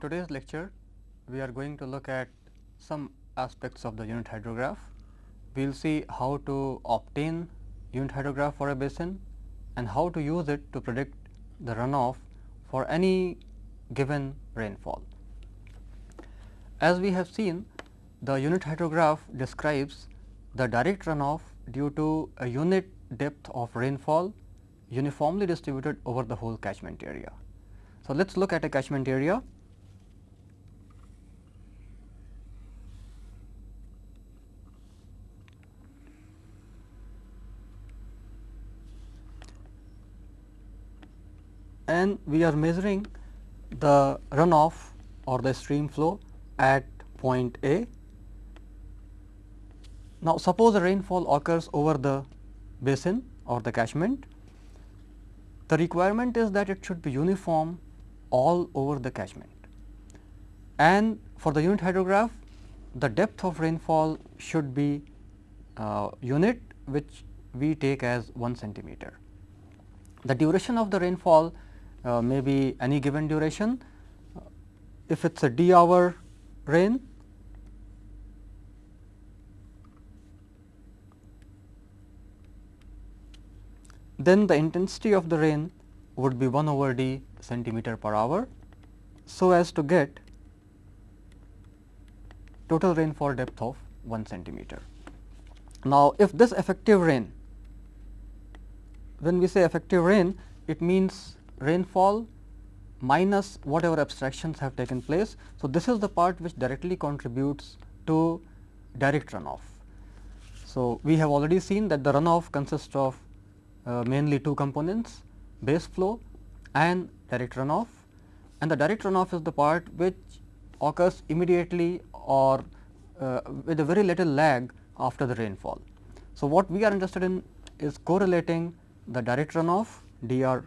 Today's lecture, we are going to look at some aspects of the unit hydrograph. We will see how to obtain unit hydrograph for a basin and how to use it to predict the runoff for any given rainfall. As we have seen, the unit hydrograph describes the direct runoff due to a unit depth of rainfall uniformly distributed over the whole catchment area. So, let us look at a catchment area. And we are measuring the runoff or the stream flow at point A. Now, suppose a rainfall occurs over the basin or the catchment, the requirement is that it should be uniform all over the catchment. And for the unit hydrograph, the depth of rainfall should be uh, unit which we take as 1 centimeter. The duration of the rainfall uh, may be any given duration. If it is a d hour rain, then the intensity of the rain would be 1 over d centimeter per hour. So, as to get total rainfall depth of 1 centimeter. Now, if this effective rain, when we say effective rain, it means rainfall minus whatever abstractions have taken place. So, this is the part which directly contributes to direct runoff. So, we have already seen that the runoff consists of uh, mainly two components base flow and direct runoff and the direct runoff is the part which occurs immediately or uh, with a very little lag after the rainfall. So, what we are interested in is correlating the direct runoff dr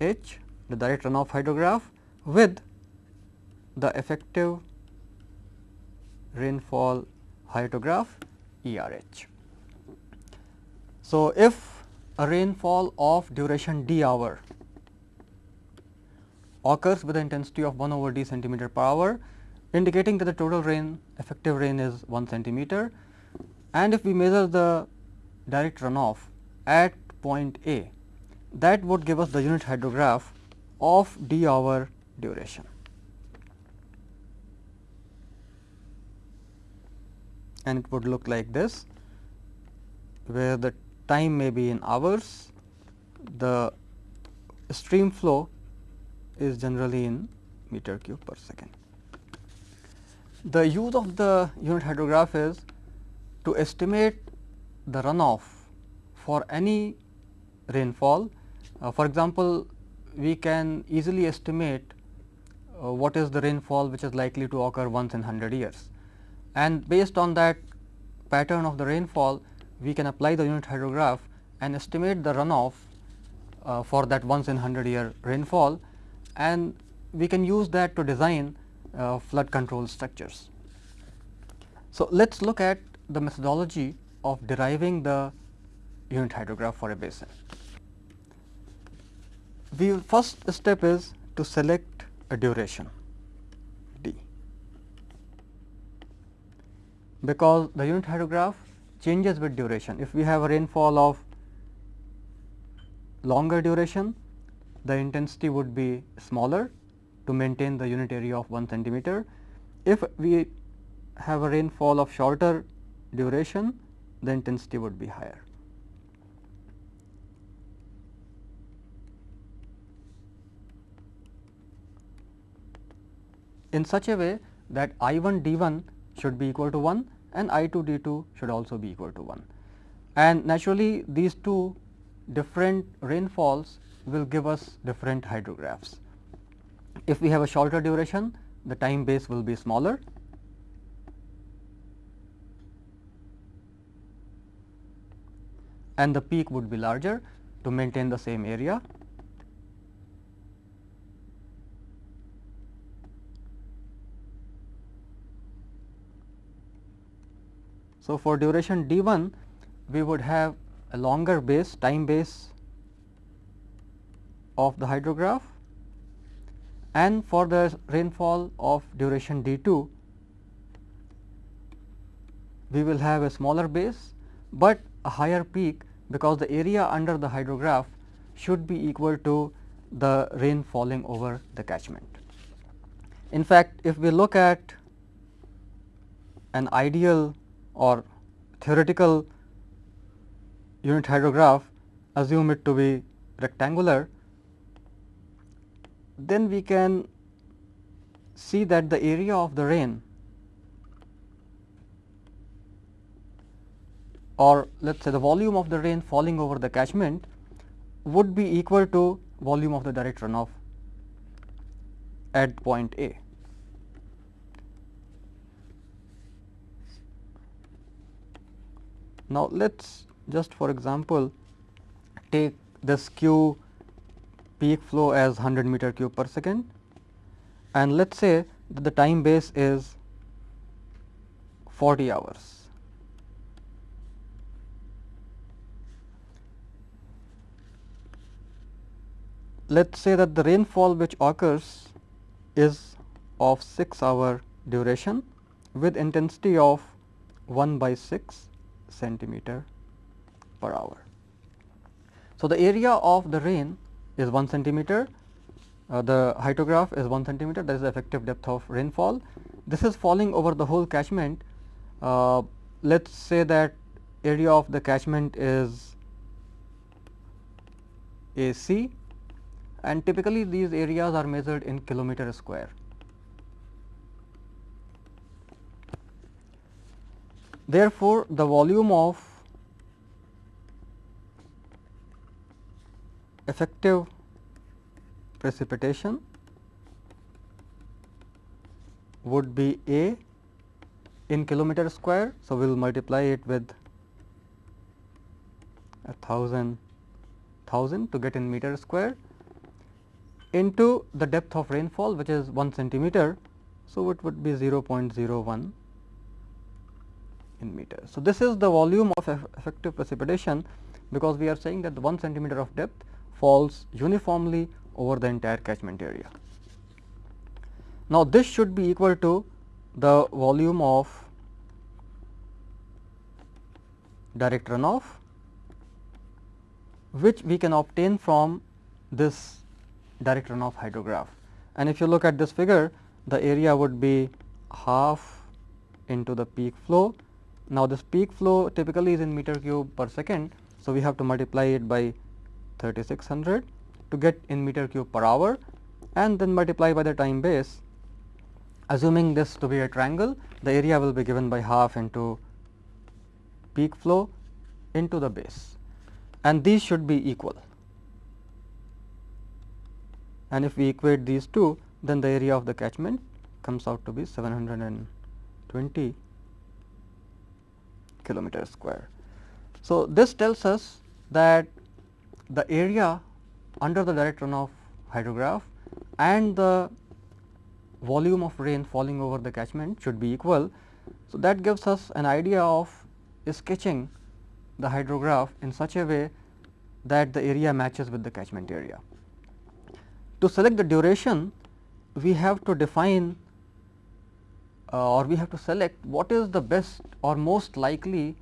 H the direct runoff hydrograph with the effective rainfall hydrograph ERH. So, if a rainfall of duration d hour occurs with the intensity of 1 over d centimeter per hour indicating that the total rain effective rain is 1 centimeter and if we measure the direct runoff at point A that would give us the unit hydrograph of d hour duration. And it would look like this, where the time may be in hours, the stream flow is generally in meter cube per second. The use of the unit hydrograph is to estimate the runoff for any rainfall for example, we can easily estimate uh, what is the rainfall which is likely to occur once in 100 years. And based on that pattern of the rainfall, we can apply the unit hydrograph and estimate the runoff uh, for that once in 100 year rainfall and we can use that to design uh, flood control structures. So, let us look at the methodology of deriving the unit hydrograph for a basin we first step is to select a duration d because the unit hydrograph changes with duration. If we have a rainfall of longer duration, the intensity would be smaller to maintain the unit area of 1 centimeter. If we have a rainfall of shorter duration, the intensity would be higher. In such a way that I 1 d 1 should be equal to 1 and I 2 d 2 should also be equal to 1. And naturally, these two different rainfalls will give us different hydrographs. If we have a shorter duration, the time base will be smaller. and the peak would be larger to maintain the same area So, for duration d 1 we would have a longer base time base of the hydrograph and for the rainfall of duration d 2 we will have a smaller base, but a higher peak because the area under the hydrograph should be equal to the rain falling over the catchment. In fact, if we look at an ideal or theoretical unit hydrograph, assume it to be rectangular, then we can see that the area of the rain or let us say the volume of the rain falling over the catchment would be equal to volume of the direct runoff at point A. Now, let us just for example, take this Q peak flow as 100 meter cube per second and let us say that the time base is 40 hours. let us say that the rainfall which occurs is of 6 hour duration with intensity of 1 by 6 centimeter per hour. So, the area of the rain is 1 centimeter, uh, the hydrograph is 1 centimeter that is the effective depth of rainfall. This is falling over the whole catchment. Uh, let us say that area of the catchment is A c and typically these areas are measured in kilometer square. Therefore, the volume of effective precipitation would be A in kilometer square. So, we will multiply it with a thousand thousand to get in meter square into the depth of rainfall which is 1 centimeter. So, it would be 0.01 in meter. So, this is the volume of effective precipitation because we are saying that the 1 centimeter of depth falls uniformly over the entire catchment area. Now, this should be equal to the volume of direct runoff which we can obtain from this direct runoff hydrograph. And if you look at this figure, the area would be half into the peak flow. Now, this peak flow typically is in meter cube per second. So, we have to multiply it by 3600 to get in meter cube per hour and then multiply by the time base. Assuming this to be a triangle, the area will be given by half into peak flow into the base and these should be equal and if we equate these two then the area of the catchment comes out to be 720 kilometer square. So, this tells us that the area under the direct runoff hydrograph and the volume of rain falling over the catchment should be equal. So, that gives us an idea of sketching the hydrograph in such a way that the area matches with the catchment area. To select the duration, we have to define Uh, or we have to select what is the best or most likely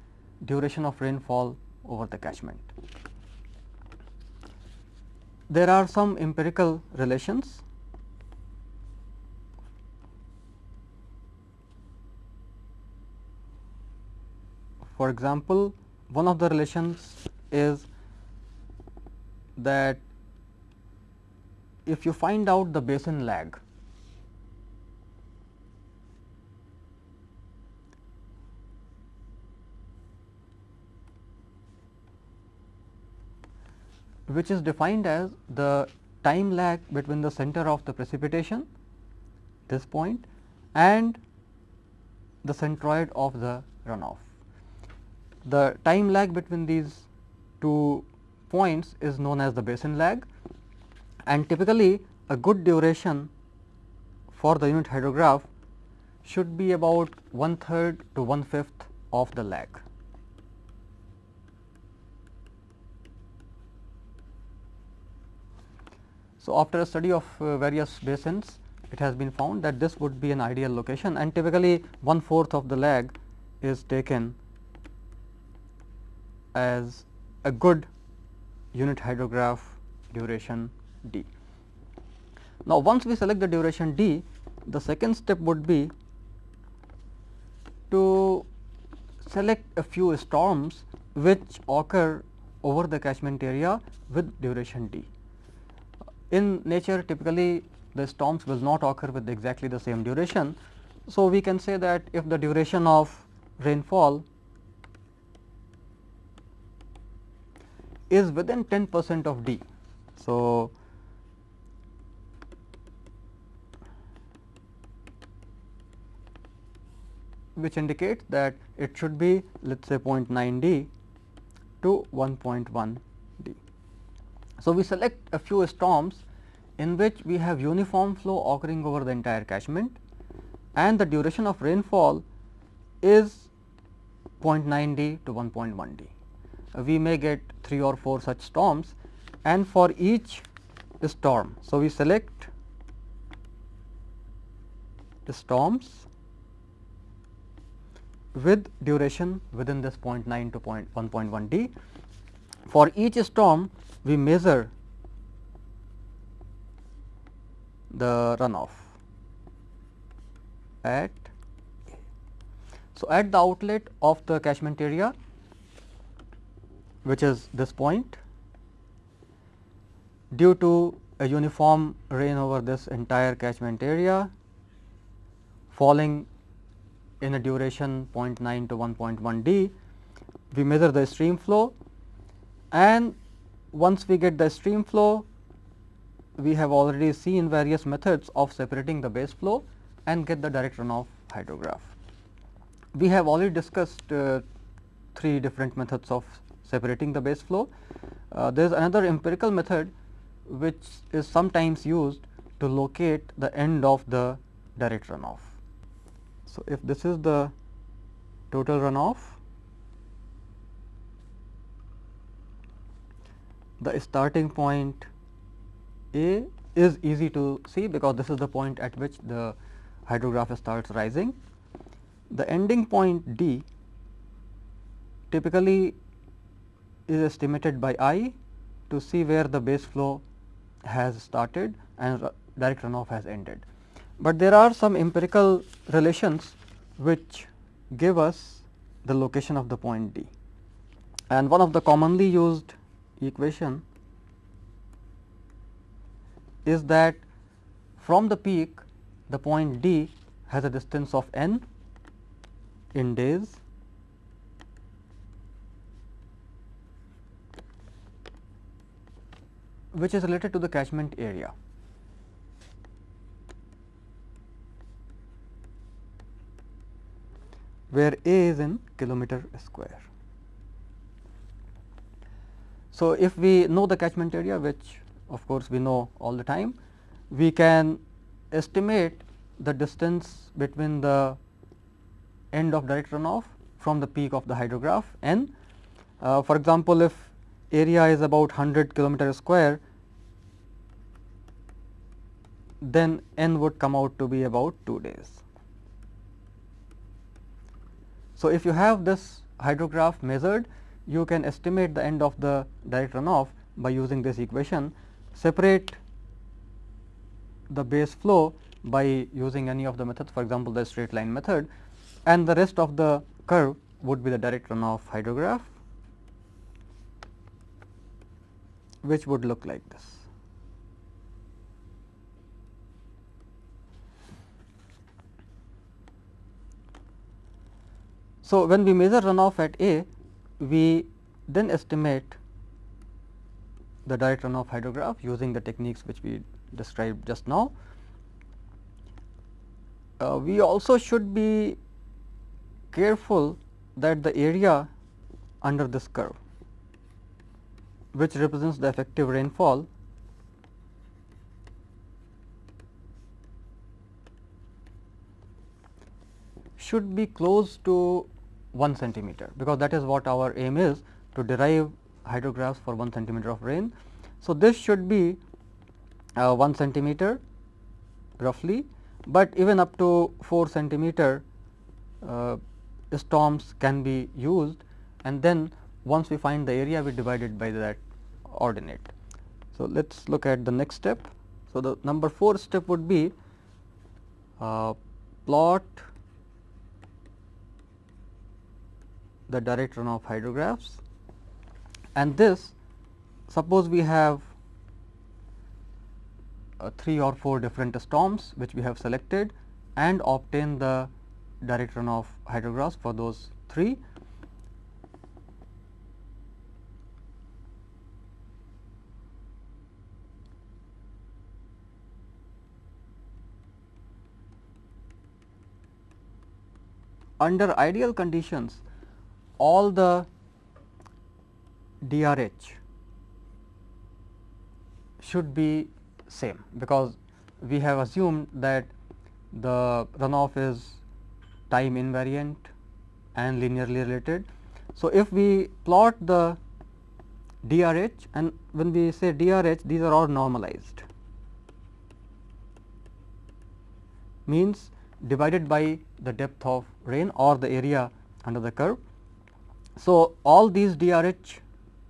duration of rainfall over the catchment. There are some empirical relations. For example, one of the relations is that if you find out the basin lag which is defined as the time lag between the center of the precipitation this point and the centroid of the runoff. The time lag between these two points is known as the basin lag and typically a good duration for the unit hydrograph should be about one third to one fifth of the lag. So, after a study of uh, various basins it has been found that this would be an ideal location and typically one fourth of the lag is taken as a good unit hydrograph duration d. Now, once we select the duration d, the second step would be to select a few storms which occur over the catchment area with duration d. In nature typically the storms will not occur with exactly the same duration. So, we can say that if the duration of rainfall is within 10 percent of d. So, which indicates that it should be let us say 0.9 d to 1.1 d. So, we select a few storms in which we have uniform flow occurring over the entire catchment and the duration of rainfall is 0.9 d to 1.1 d. We may get 3 or 4 such storms and for each storm. So, we select the storms with duration within this 0.9 to 1.1 d. For each storm we measure the runoff at so at the outlet of the catchment area which is this point due to a uniform rain over this entire catchment area falling in a duration 0.9 to 1.1 d. We measure the stream flow and once we get the stream flow we have already seen various methods of separating the base flow and get the direct runoff hydrograph. We have already discussed uh, three different methods of separating the base flow. Uh, there is another empirical method which is sometimes used to locate the end of the direct runoff. So, if this is the total runoff, the starting point A is easy to see because this is the point at which the hydrograph starts rising. The ending point D typically is estimated by eye to see where the base flow has started and direct runoff has ended. But there are some empirical relations which give us the location of the point D. And one of the commonly used equation is that from the peak the point D has a distance of n in days which is related to the catchment area. where A is in kilometer square. So, if we know the catchment area which of course, we know all the time, we can estimate the distance between the end of direct runoff from the peak of the hydrograph n. Uh, for example, if area is about 100 kilometer square, then n would come out to be about 2 days. So, if you have this hydrograph measured, you can estimate the end of the direct runoff by using this equation, separate the base flow by using any of the methods for example, the straight line method and the rest of the curve would be the direct runoff hydrograph which would look like this. So, when we measure runoff at A, we then estimate the direct runoff hydrograph using the techniques which we described just now. Uh, we also should be careful that the area under this curve which represents the effective rainfall should be close to 1 centimeter because that is what our aim is to derive hydrographs for 1 centimeter of rain. So, this should be uh, 1 centimeter roughly, but even up to 4 centimeter uh, storms can be used and then once we find the area we divide it by that ordinate. So, let us look at the next step. So, the number 4 step would be uh, plot the direct runoff hydrographs. And this suppose we have uh, 3 or 4 different storms which we have selected and obtain the direct runoff hydrographs for those 3 under ideal conditions all the DRH should be same because we have assumed that the runoff is time invariant and linearly related. So, if we plot the DRH and when we say DRH these are all normalized means divided by the depth of rain or the area under the curve. So, all these DRH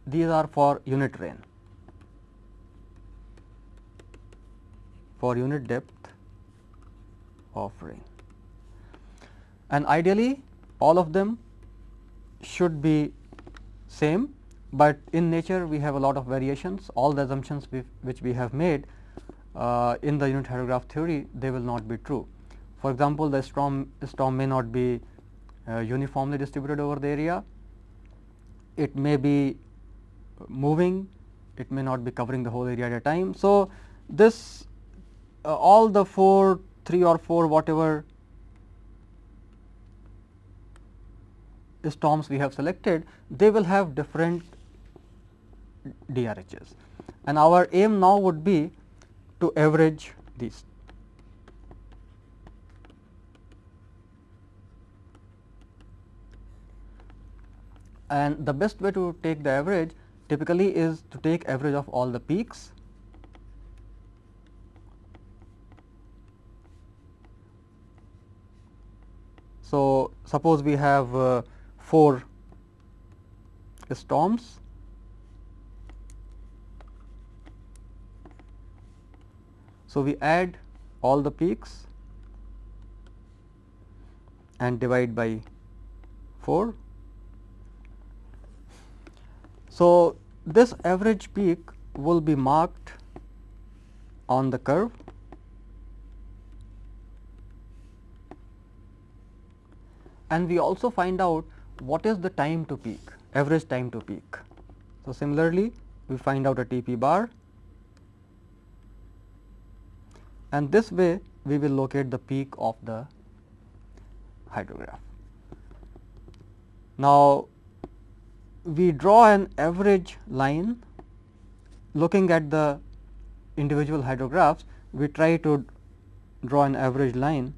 these are for unit rain. For unit depth of rain. And ideally all of them should be same, but in nature we have a lot of variations. All the assumptions which we have made uh, in the unit hydrograph theory they will not be true. For example, the storm, storm may not be uh, uniformly distributed over the area, it may be moving, it may not be covering the whole area at a time. So, this uh, all the 4, 3 or 4 whatever storms we have selected, they will have different DRHs and our aim now would be to average these. And the best way to take the average typically is to take average of all the peaks. So, suppose we have uh, 4 storms. So, we add all the peaks and divide by 4 so, this average peak will be marked on the curve and we also find out what is the time to peak average time to peak. So, similarly we find out a TP bar and this way we will locate the peak of the hydrograph. Now, we draw an average line looking at the individual hydrographs, we try to draw an average line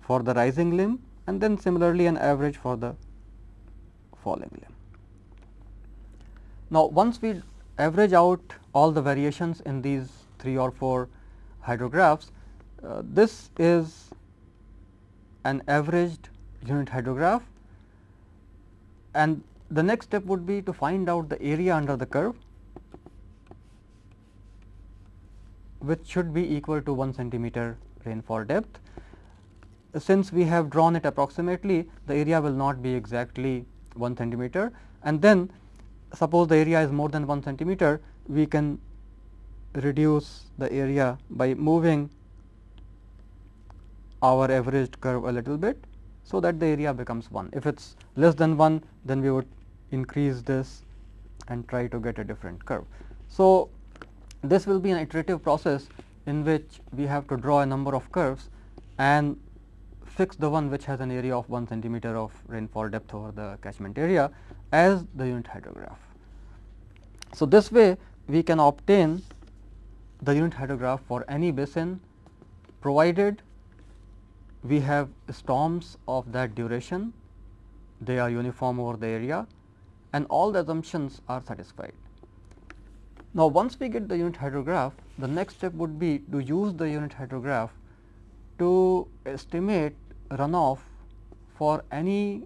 for the rising limb and then similarly an average for the falling limb. Now, once we average out all the variations in these 3 or 4 hydrographs, uh, this is an averaged unit hydrograph and the next step would be to find out the area under the curve which should be equal to 1 centimeter rainfall depth. Since we have drawn it approximately the area will not be exactly 1 centimeter and then suppose the area is more than 1 centimeter we can reduce the area by moving our averaged curve a little bit so that the area becomes 1. If it is less than 1 then we would increase this and try to get a different curve. So, this will be an iterative process in which we have to draw a number of curves and fix the one which has an area of 1 centimeter of rainfall depth over the catchment area as the unit hydrograph. So, this way we can obtain the unit hydrograph for any basin provided we have storms of that duration, they are uniform over the area and all the assumptions are satisfied. Now, once we get the unit hydrograph, the next step would be to use the unit hydrograph to estimate runoff for any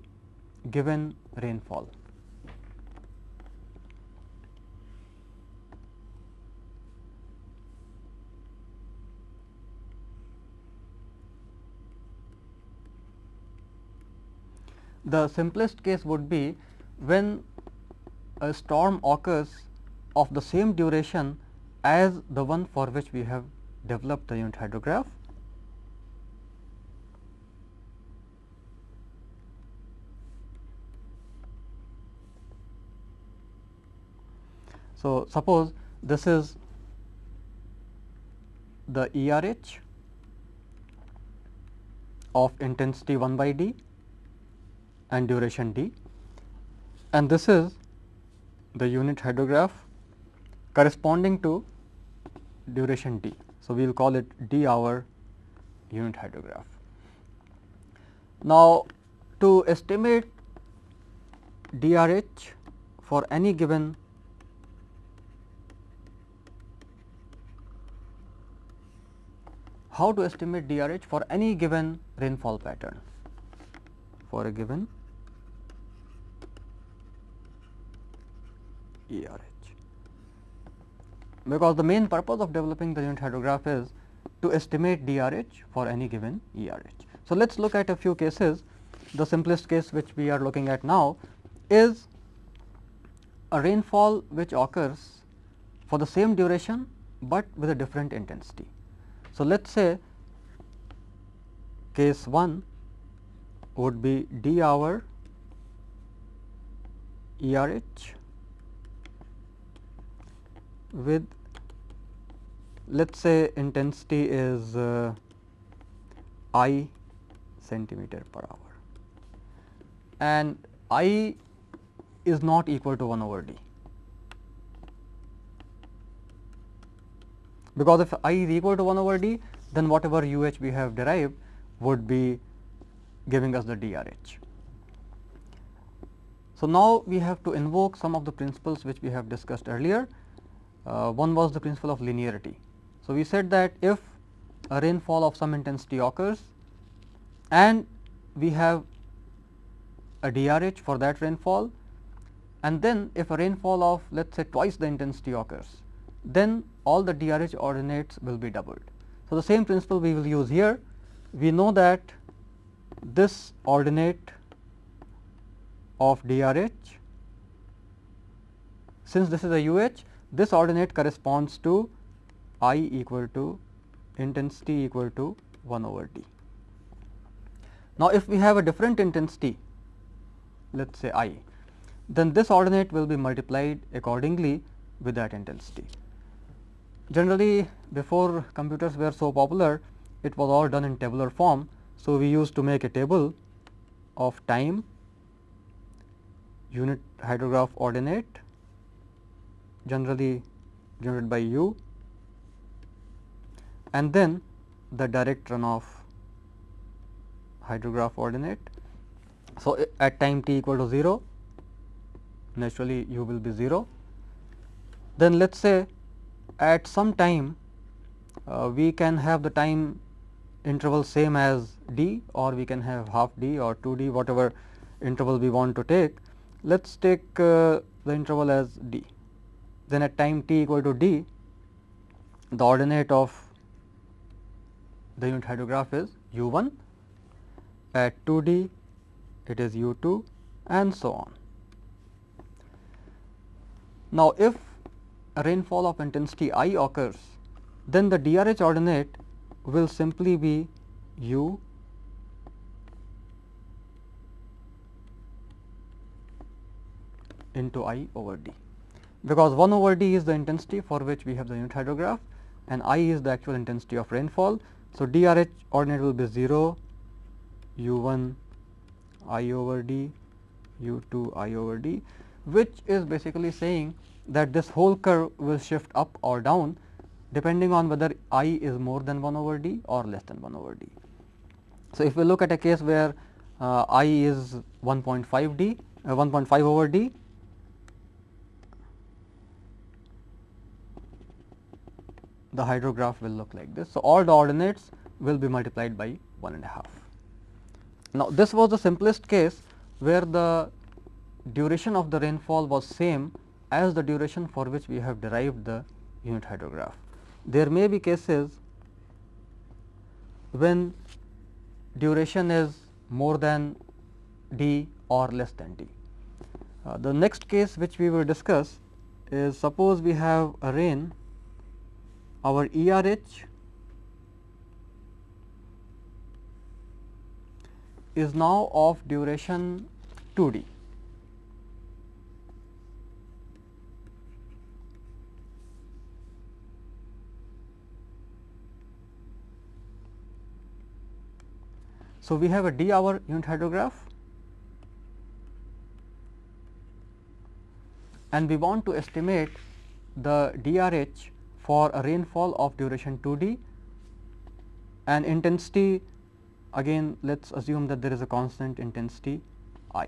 given rainfall. The simplest case would be when a storm occurs of the same duration as the one for which we have developed the unit hydrograph. So, suppose this is the ERH of intensity 1 by d and duration d and this is the unit hydrograph corresponding to duration d. So, we will call it d hour unit hydrograph. Now, to estimate DRH for any given how to estimate DRH for any given rainfall pattern for a given ERH because the main purpose of developing the unit hydrograph is to estimate DRH for any given ERH. So, let us look at a few cases. The simplest case which we are looking at now is a rainfall which occurs for the same duration, but with a different intensity. So, let us say case 1 would be d hour ERH with let us say intensity is uh, i centimeter per hour and i is not equal to 1 over d. Because if i is equal to 1 over d, then whatever u h we have derived would be giving us the DRH. So, now we have to invoke some of the principles which we have discussed earlier one was the principle of linearity. So, we said that if a rainfall of some intensity occurs and we have a DRH for that rainfall and then if a rainfall of let us say twice the intensity occurs, then all the DRH ordinates will be doubled. So, the same principle we will use here. We know that this ordinate of DRH, since this is a UH, this ordinate corresponds to i equal to intensity equal to 1 over d. Now, if we have a different intensity let us say i, then this ordinate will be multiplied accordingly with that intensity. Generally before computers were so popular, it was all done in tabular form. So, we used to make a table of time unit hydrograph ordinate generally generated by u and then the direct runoff hydrograph ordinate. So, at time t equal to 0 naturally u will be 0. Then let us say at some time uh, we can have the time interval same as d or we can have half d or 2 d whatever interval we want to take. Let us take uh, the interval as d then at time t equal to d the ordinate of the unit hydrograph is u 1 at 2 d it is u 2 and so on. Now, if a rainfall of intensity i occurs then the DRH ordinate will simply be u into i over d because 1 over d is the intensity for which we have the unit hydrograph and i is the actual intensity of rainfall. So, DRH ordinate will be 0 u 1 i over d u 2 i over d which is basically saying that this whole curve will shift up or down depending on whether i is more than 1 over d or less than 1 over d. So, if we look at a case where uh, i is 1.5 d uh, 1.5 over d the hydrograph will look like this. So, all the ordinates will be multiplied by 1 and a half. Now, this was the simplest case where the duration of the rainfall was same as the duration for which we have derived the unit hydrograph. There may be cases when duration is more than d or less than d. Uh, the next case which we will discuss is suppose we have a rain our ERH is now of duration 2 d. So, we have a d hour unit hydrograph and we want to estimate the DRH for a rainfall of duration 2 d and intensity again let us assume that there is a constant intensity I.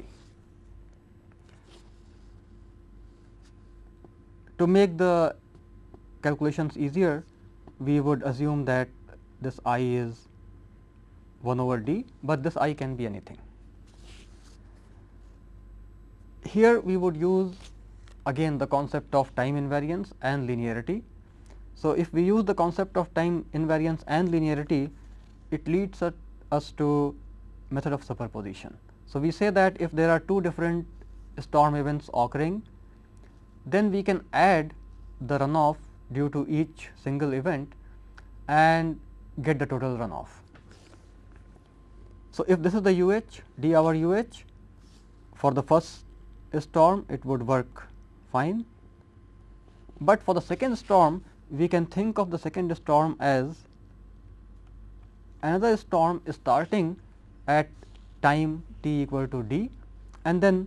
To make the calculations easier, we would assume that this I is 1 over d, but this I can be anything. Here we would use again the concept of time invariance and linearity. So, if we use the concept of time invariance and linearity, it leads us to method of superposition. So, we say that if there are two different storm events occurring, then we can add the runoff due to each single event and get the total runoff. So, if this is the UH d hour UH for the first storm it would work fine, but for the second storm we can think of the second storm as another storm starting at time t equal to d and then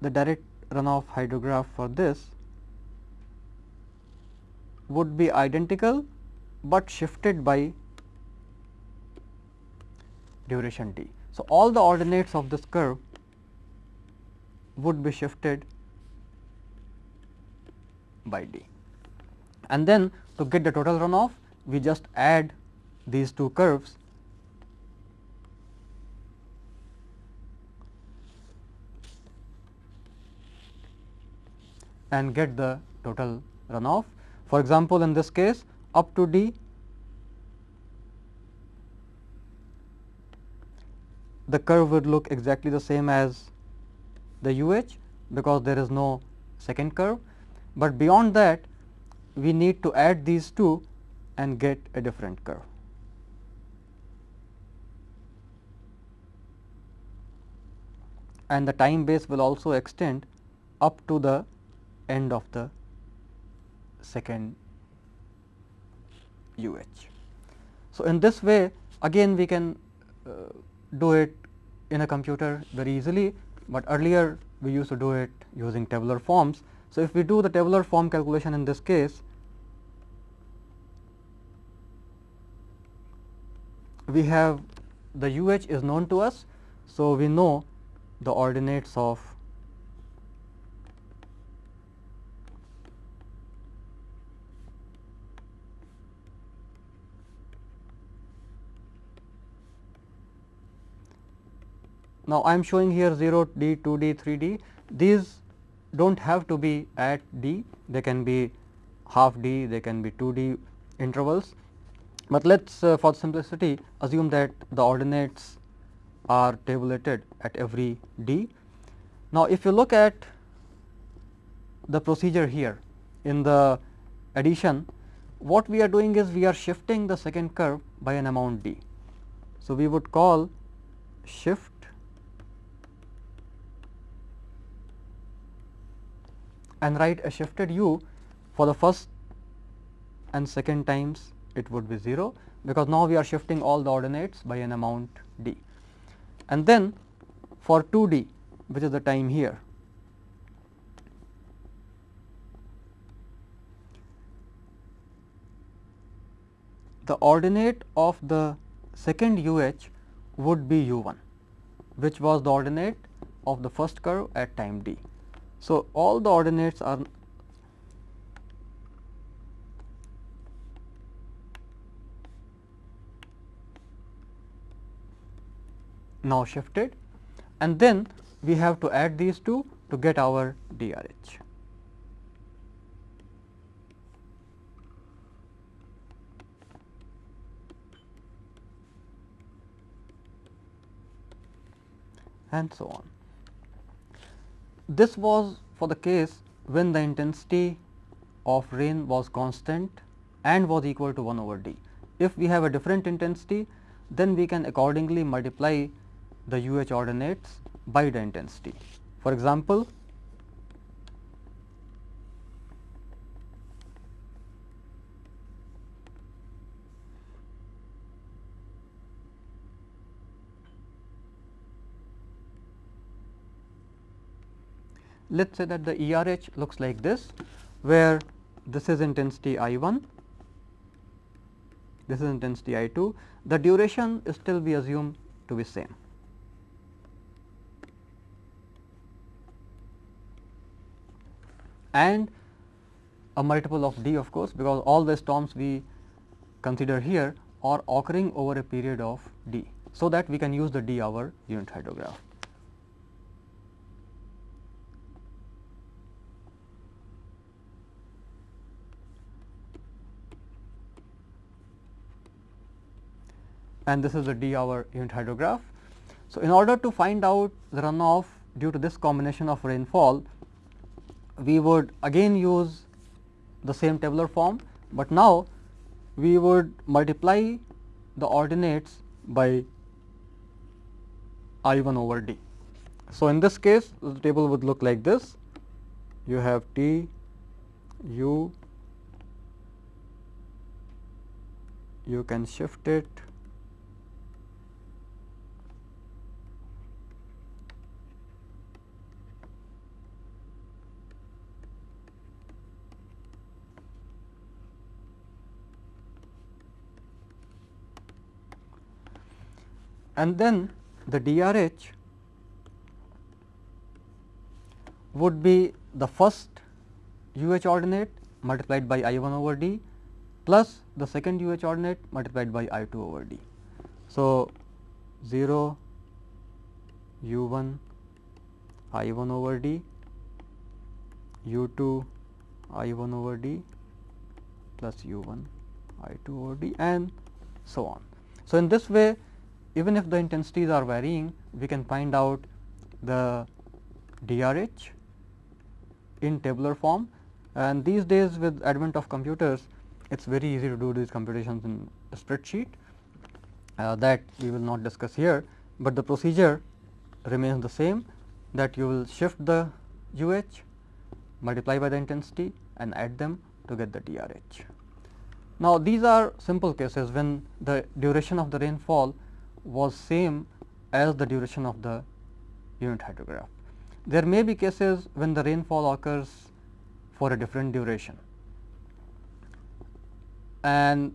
the direct runoff hydrograph for this would be identical, but shifted by duration t. So, all the ordinates of this curve would be shifted by d. And then to get the total runoff, we just add these two curves and get the total runoff. For example, in this case up to d the curve would look exactly the same as the UH because there is no second curve, but beyond that we need to add these two and get a different curve. And the time base will also extend up to the end of the second UH. So, in this way again we can uh, do it in a computer very easily, but earlier we used to do it using tabular forms. So, if we do the tabular form calculation in this case, we have the UH is known to us. So, we know the ordinates of Now, I am showing here 0 d, 2 d, 3 d. These do not have to be at d, they can be half d, they can be 2 d intervals. But let us uh, for simplicity assume that the ordinates are tabulated at every d. Now, if you look at the procedure here in the addition, what we are doing is we are shifting the second curve by an amount d. So, we would call shift and write a shifted u for the first and second times it would be 0, because now we are shifting all the ordinates by an amount d. And then for 2 d which is the time here, the ordinate of the second u h would be u 1, which was the ordinate of the first curve at time d. So, all the ordinates are now shifted and then we have to add these two to get our DRH. and so on. This was for the case when the intensity of rain was constant and was equal to 1 over d. If we have a different intensity, then we can accordingly multiply the UH ordinates by the intensity. For example, let us say that the ERH looks like this, where this is intensity I 1, this is intensity I 2, the duration is still we assume to be same. And a multiple of d of course, because all the storms we consider here are occurring over a period of d. So, that we can use the d hour unit hydrograph. and this is the d hour unit hydrograph. So, in order to find out the runoff due to this combination of rainfall, we would again use the same tabular form, but now we would multiply the ordinates by I 1 over d. So, in this case the table would look like this you have T u you can shift it and then the DRH would be the first UH ordinate multiplied by I 1 over d plus the second UH ordinate multiplied by I 2 over d. So, 0 u 1 I 1 over d u 2 I 1 over d plus u 1 I 2 over d and so on. So, in this way even if the intensities are varying, we can find out the DRH in tabular form and these days with advent of computers, it is very easy to do these computations in a spreadsheet uh, that we will not discuss here, but the procedure remains the same that you will shift the UH, multiply by the intensity and add them to get the DRH. Now, these are simple cases when the duration of the rainfall was same as the duration of the unit hydrograph. There may be cases when the rainfall occurs for a different duration and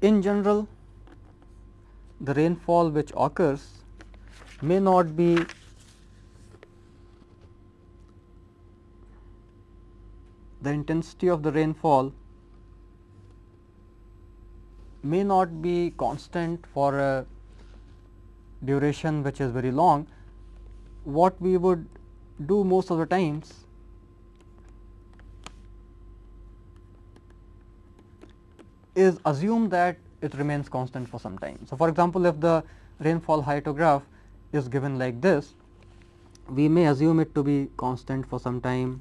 in general the rainfall which occurs may not be the intensity of the rainfall may not be constant for a duration which is very long, what we would do most of the times is assume that it remains constant for some time. So, for example, if the rainfall hyetograph is given like this, we may assume it to be constant for some time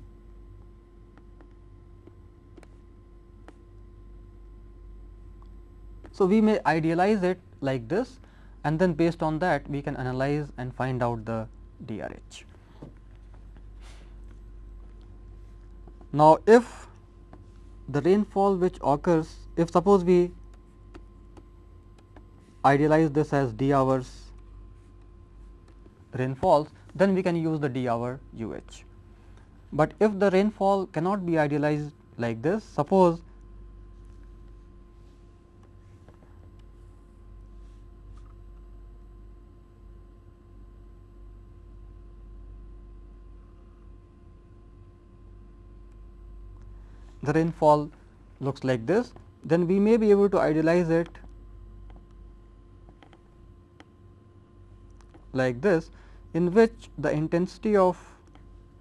So, we may idealize it like this and then based on that we can analyze and find out the DRH. Now, if the rainfall which occurs, if suppose we idealize this as d hours rainfalls, then we can use the d hour UH. But if the rainfall cannot be idealized like this, suppose the rainfall looks like this, then we may be able to idealize it like this in which the intensity of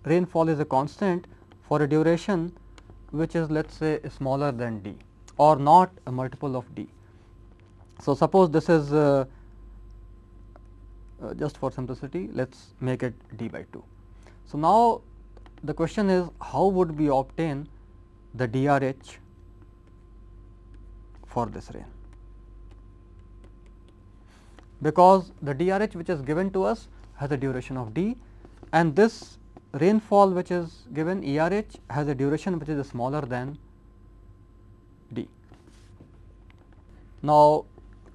rainfall is a constant for a duration which is let us say smaller than d or not a multiple of d. So, suppose this is uh, uh, just for simplicity let us make it d by 2. So, now the question is how would we obtain the DRH for this rain because the DRH which is given to us has a duration of d and this rainfall which is given ERH has a duration which is smaller than d. Now,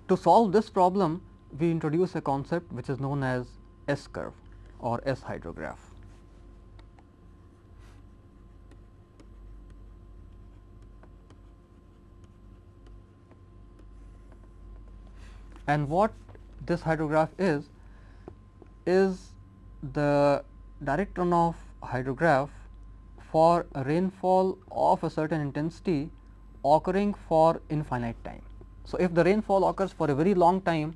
to solve this problem we introduce a concept which is known as S curve or S hydrograph. And what this hydrograph is, is the direct runoff hydrograph for rainfall of a certain intensity occurring for infinite time. So, if the rainfall occurs for a very long time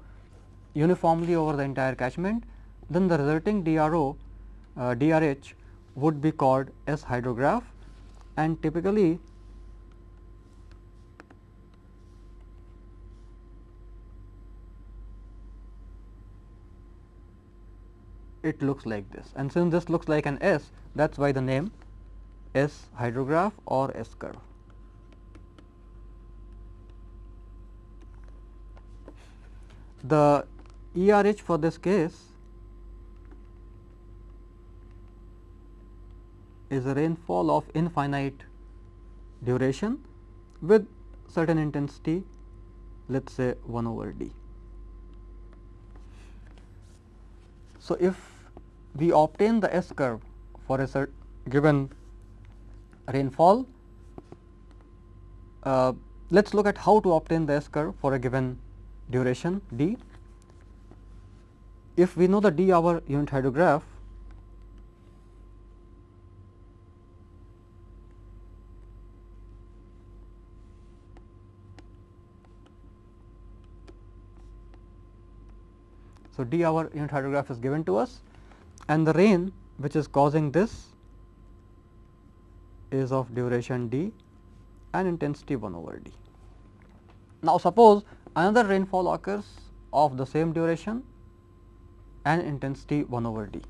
uniformly over the entire catchment, then the resulting DRO uh, DRH would be called S hydrograph and typically it looks like this and since this looks like an S that is why the name S hydrograph or S curve. The ERH for this case is a rainfall of infinite duration with certain intensity let us say 1 over d. So, if we obtain the S curve for a given rainfall, uh, let us look at how to obtain the S curve for a given duration d. If we know the d hour unit hydrograph, So, d hour unit hydrograph is given to us and the rain which is causing this is of duration d and intensity 1 over d. Now, suppose another rainfall occurs of the same duration and intensity 1 over d.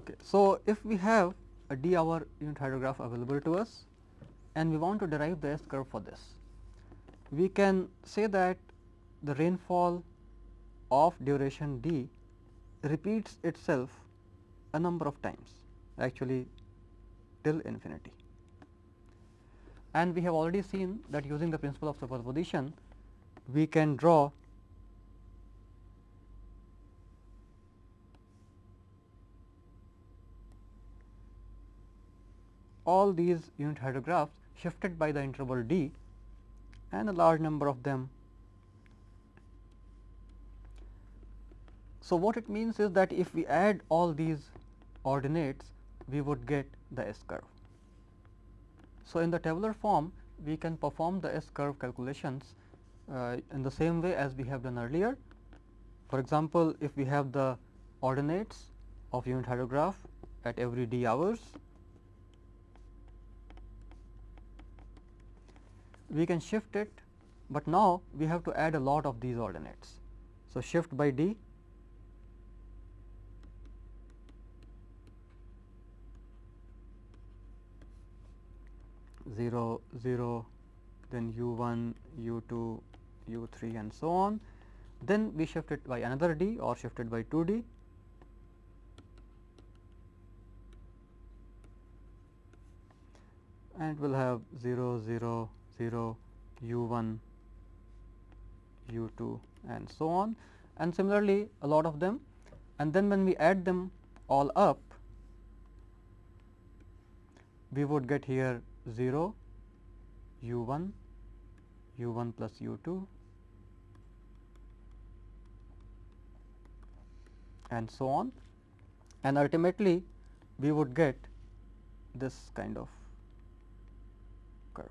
Okay. So, if we have a d hour unit hydrograph available to us and we want to derive the S curve for this, we can say that the rainfall of duration d repeats itself a number of times actually till infinity. And we have already seen that using the principle of superposition we can draw all these unit hydrographs shifted by the interval d and a large number of them So, what it means is that if we add all these ordinates we would get the S curve. So, in the tabular form we can perform the S curve calculations uh, in the same way as we have done earlier. For example, if we have the ordinates of unit hydrograph at every d hours, we can shift it, but now we have to add a lot of these ordinates. So, shift by d 0 0 then u 1 u 2 u 3 and so on. Then we shift it by another d or shifted by 2 d. And we will have 0 0 0 u 1 u 2 and so on. And similarly a lot of them. And then when we add them all up we would get here 0 u 1 u 1 plus u 2 and so on and ultimately we would get this kind of curve.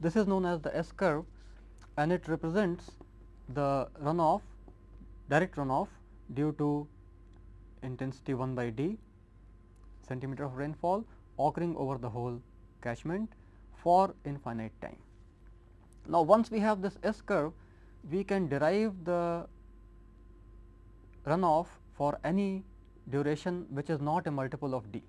This is known as the S curve and it represents the runoff direct runoff due to intensity 1 by d centimeter of rainfall occurring over the whole catchment for infinite time. Now, once we have this S curve, we can derive the runoff for any duration which is not a multiple of d.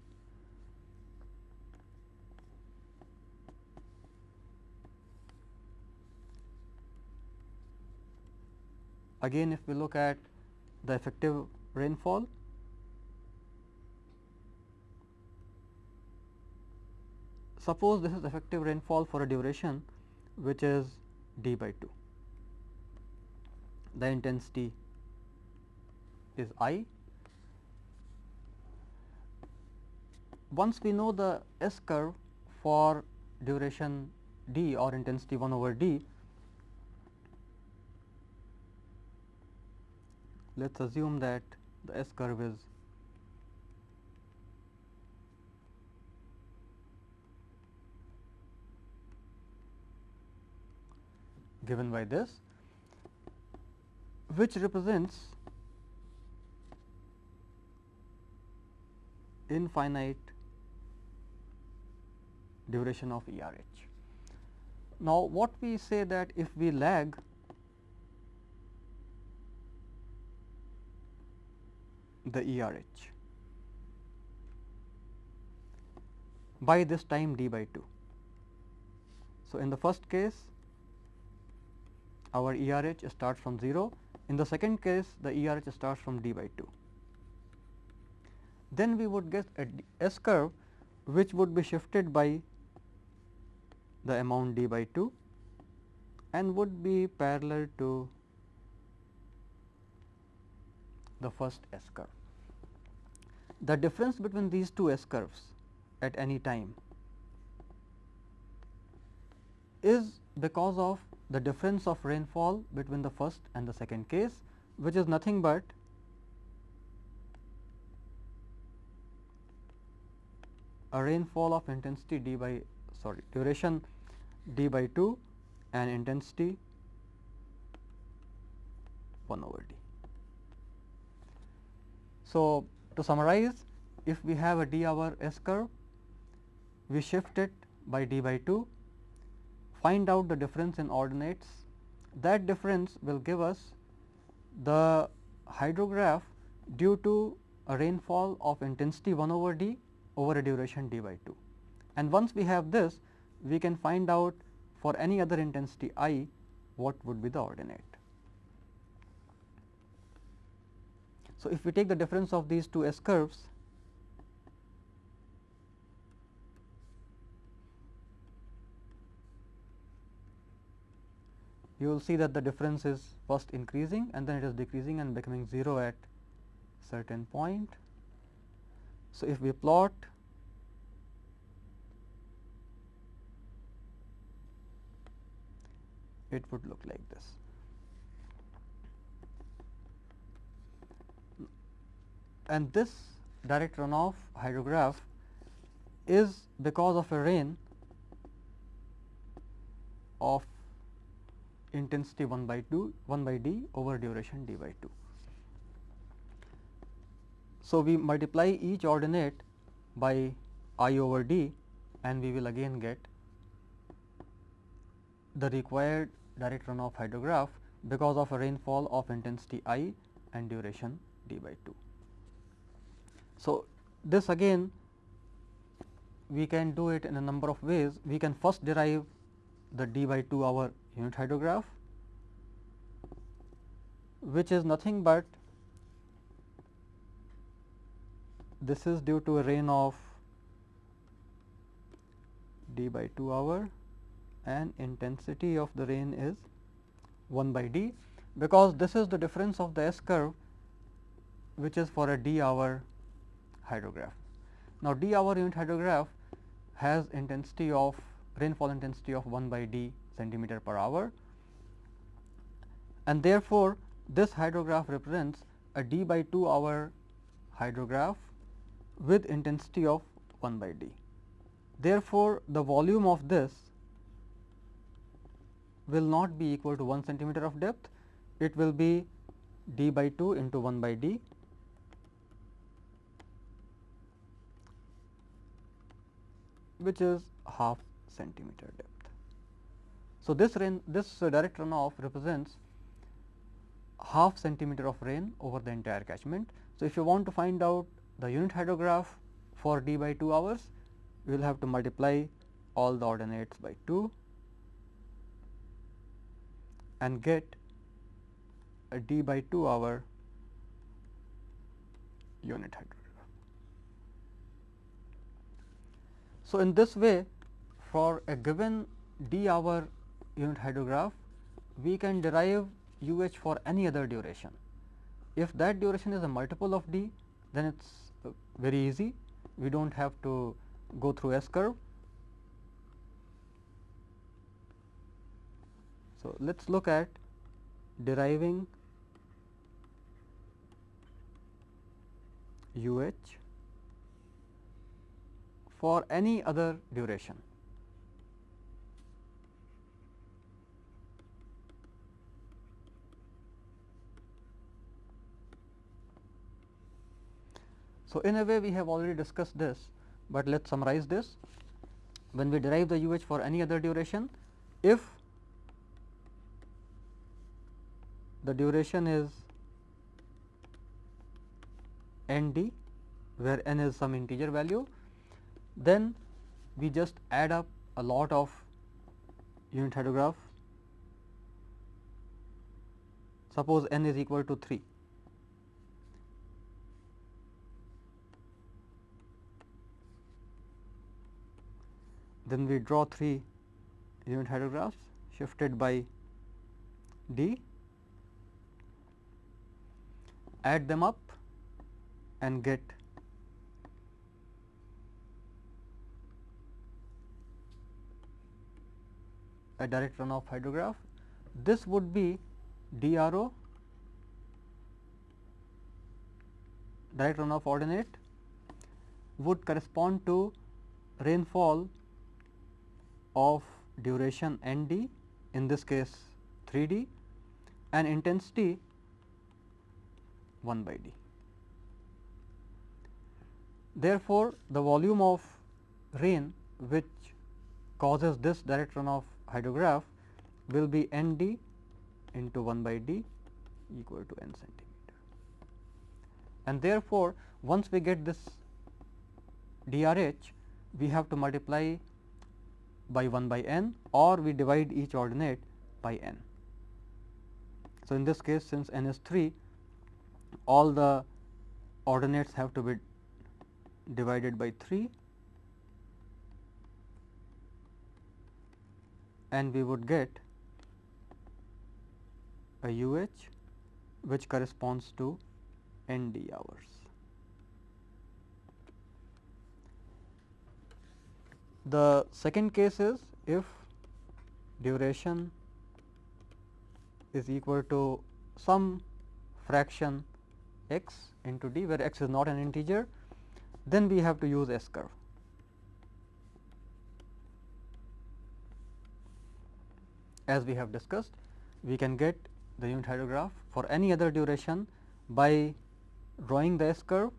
Again, if we look at the effective rainfall, suppose this is effective rainfall for a duration which is d by 2. The intensity is I. Once we know the S curve for duration d or intensity 1 over d, let us assume that the S curve is given by this which represents infinite duration of ERH. Now, what we say that if we lag the ERH by this time d by 2. So, in the first case our ERH starts from 0, in the second case the ERH starts from d by 2. Then we would get a S curve which would be shifted by the amount d by 2 and would be parallel to the first S curve. The difference between these two S curves at any time is because of the difference of rainfall between the first and the second case, which is nothing but a rainfall of intensity d by sorry duration d by 2 and intensity 1 over d. So, to summarize if we have a d hour S curve, we shift it by d by 2, find out the difference in ordinates. That difference will give us the hydrograph due to a rainfall of intensity 1 over d over a duration d by 2. And once we have this, we can find out for any other intensity i what would be the ordinate. So, if we take the difference of these two S curves, you will see that the difference is first increasing and then it is decreasing and becoming 0 at certain point. So, if we plot it would look like this. and this direct runoff hydrograph is because of a rain of intensity 1 by 2 1 by d over duration d by 2. So, we multiply each ordinate by i over d and we will again get the required direct runoff hydrograph because of a rainfall of intensity i and duration d by 2. So, this again we can do it in a number of ways. We can first derive the d by 2 hour unit hydrograph, which is nothing but this is due to a rain of d by 2 hour and intensity of the rain is 1 by d, because this is the difference of the S curve which is for a d hour hydrograph. Now, d hour unit hydrograph has intensity of rainfall intensity of 1 by d centimeter per hour and therefore, this hydrograph represents a d by 2 hour hydrograph with intensity of 1 by d. Therefore, the volume of this will not be equal to 1 centimeter of depth, it will be d by 2 into 1 by d which is half centimeter depth. So, this rain this uh, direct runoff represents half centimeter of rain over the entire catchment. So, if you want to find out the unit hydrograph for d by 2 hours, you will have to multiply all the ordinates by 2 and get a d by 2 hour unit hydrograph. So, in this way for a given d hour unit hydrograph, we can derive u h for any other duration. If that duration is a multiple of d, then it is uh, very easy. We do not have to go through S curve. So, let us look at deriving u h for any other duration. So, in a way we have already discussed this, but let us summarize this. When we derive the u h for any other duration, if the duration is n d where n is some integer value, then we just add up a lot of unit hydrograph. Suppose n is equal to 3. Then we draw 3 unit hydrographs shifted by d, add them up and get a direct runoff hydrograph. This would be DRO direct runoff ordinate would correspond to rainfall of duration n d in this case 3 d and intensity 1 by d. Therefore, the volume of rain which causes this direct runoff hydrograph will be n d into 1 by d equal to n centimeter. And therefore, once we get this DRH, we have to multiply by 1 by n or we divide each ordinate by n. So, in this case since n is 3, all the ordinates have to be divided by 3 and we would get a UH which corresponds to ND hours. The second case is if duration is equal to some fraction x into d where x is not an integer, then we have to use S curve. as we have discussed, we can get the unit hydrograph for any other duration by drawing the S curve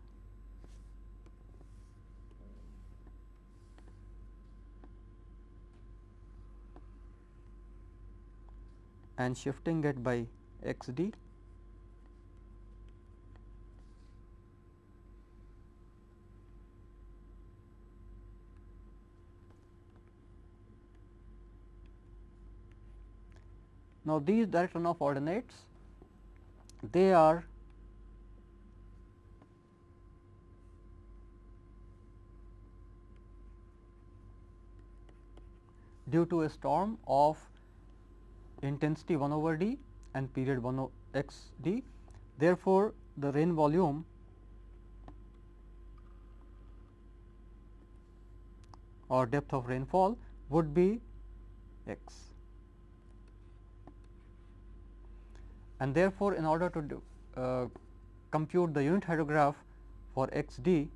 and shifting it by x d. Now, these direct runoff ordinates they are due to a storm of intensity 1 over d and period 1 x d. Therefore, the rain volume or depth of rainfall would be x. and therefore, in order to do, uh, compute the unit hydrograph for x d,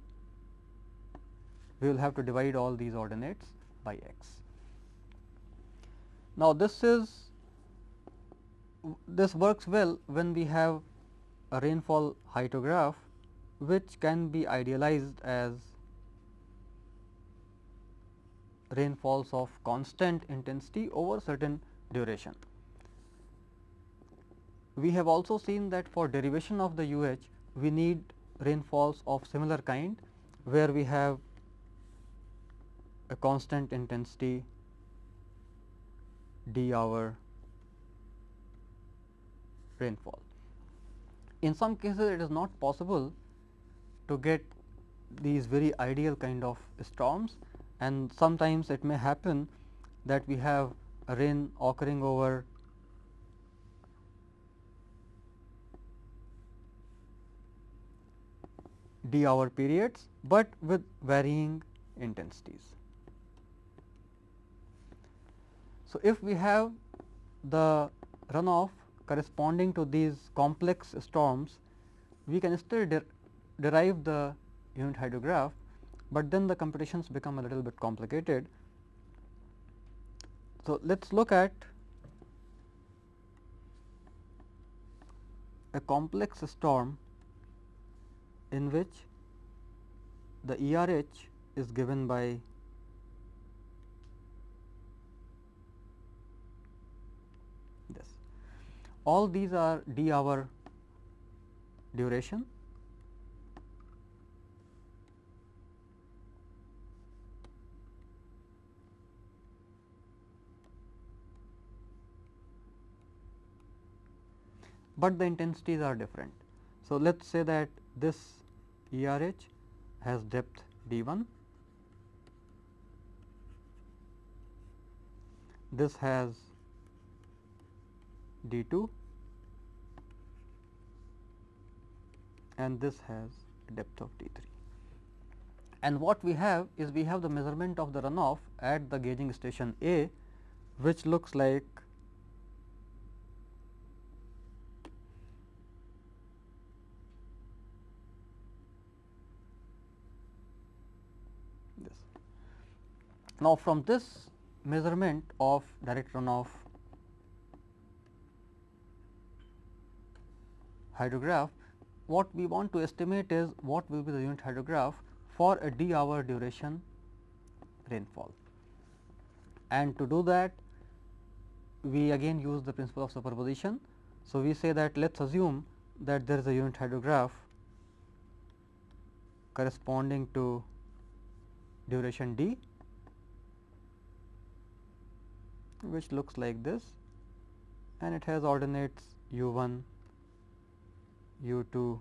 we will have to divide all these ordinates by x. Now, this is this works well when we have a rainfall hyetograph which can be idealized as rainfalls of constant intensity over certain duration. We have also seen that for derivation of the UH, we need rainfalls of similar kind, where we have a constant intensity d hour rainfall. In some cases, it is not possible to get these very ideal kind of storms and sometimes it may happen that we have rain occurring over d hour periods, but with varying intensities. So, if we have the runoff corresponding to these complex storms, we can still der derive the unit hydrograph, but then the computations become a little bit complicated. So, let us look at a complex storm in which the ERH is given by this. All these are d hour duration but the intensities are different. So, let us say that this ERH has depth d 1, this has d 2 and this has depth of d 3. And what we have is we have the measurement of the runoff at the gauging station A, which looks like this. Now, from this measurement of direct runoff hydrograph, what we want to estimate is what will be the unit hydrograph for a d hour duration rainfall. And to do that, we again use the principle of superposition. So, we say that let us assume that there is a unit hydrograph corresponding to duration d which looks like this and it has ordinates u 1, u 2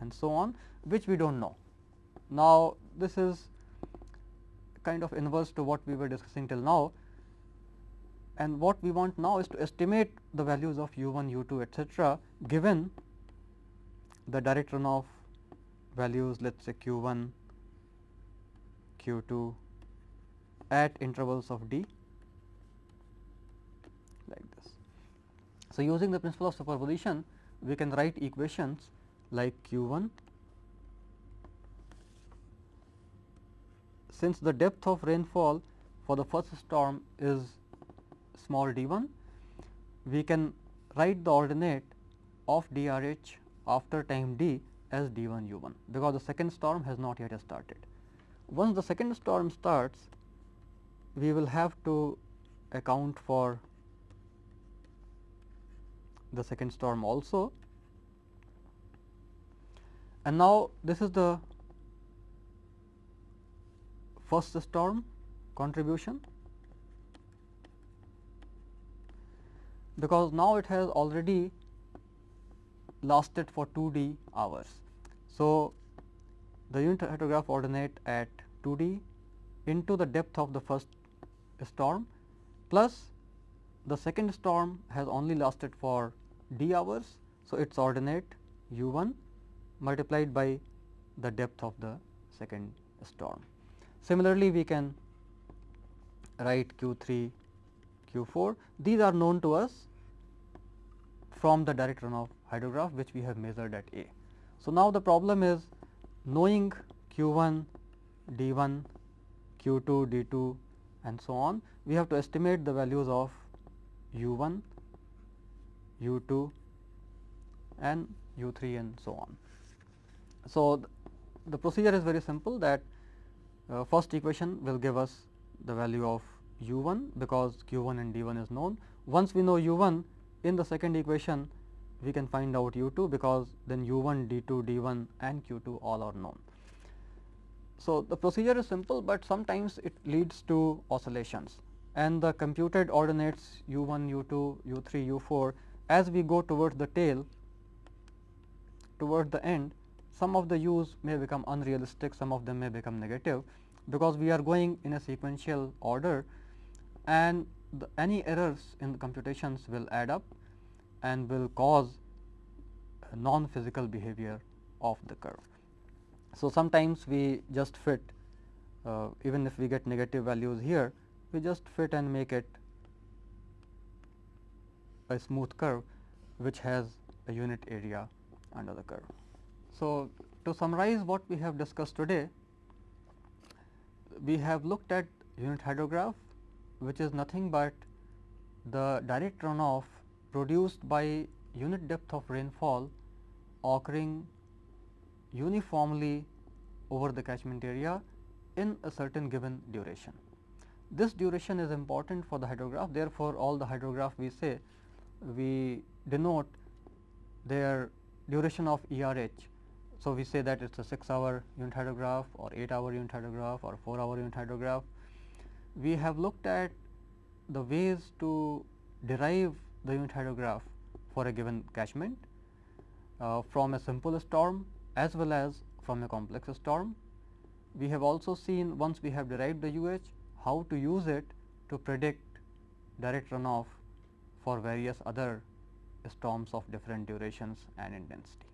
and so on which we do not know. Now, this is kind of inverse to what we were discussing till now and what we want now is to estimate the values of u 1, u 2 etcetera given the direct runoff values let us say q 1 q 2 at intervals of d like this. So, using the principle of superposition we can write equations like q 1 since the depth of rainfall for the first storm is small d 1 we can write the ordinate of DRH after time d as d 1 u 1 because the second storm has not yet started. Once the second storm starts, we will have to account for the second storm also. And now, this is the first storm contribution because now it has already lasted for 2 d hours. So, the unit hydrograph ordinate at 2d into the depth of the first storm plus the second storm has only lasted for d hours. So, its ordinate u 1 multiplied by the depth of the second storm. Similarly, we can write q 3 q 4 these are known to us from the direct runoff hydrograph which we have measured at A. So, now the problem is knowing q 1, d 1, q 2, d 2 and so on, we have to estimate the values of u 1, u 2 and u 3 and so on. So, th the procedure is very simple that uh, first equation will give us the value of u 1 because q 1 and d 1 is known. Once we know u 1 in the second equation we can find out u 2 because then u 1 d 2 d 1 and q 2 all are known. So, the procedure is simple, but sometimes it leads to oscillations and the computed ordinates u 1, u 2, u 3, u 4 as we go towards the tail towards the end some of the u's may become unrealistic, some of them may become negative because we are going in a sequential order and the, any errors in the computations will add up and will cause non physical behavior of the curve. So, sometimes we just fit uh, even if we get negative values here we just fit and make it a smooth curve which has a unit area under the curve. So, to summarize what we have discussed today, we have looked at unit hydrograph which is nothing but the direct runoff produced by unit depth of rainfall occurring uniformly over the catchment area in a certain given duration. This duration is important for the hydrograph therefore, all the hydrograph we say we denote their duration of ERH. So, we say that it is a 6 hour unit hydrograph or 8 hour unit hydrograph or 4 hour unit hydrograph. We have looked at the ways to derive the unit hydrograph for a given catchment uh, from a simple storm as well as from a complex storm. We have also seen once we have derived the UH how to use it to predict direct runoff for various other storms of different durations and intensity.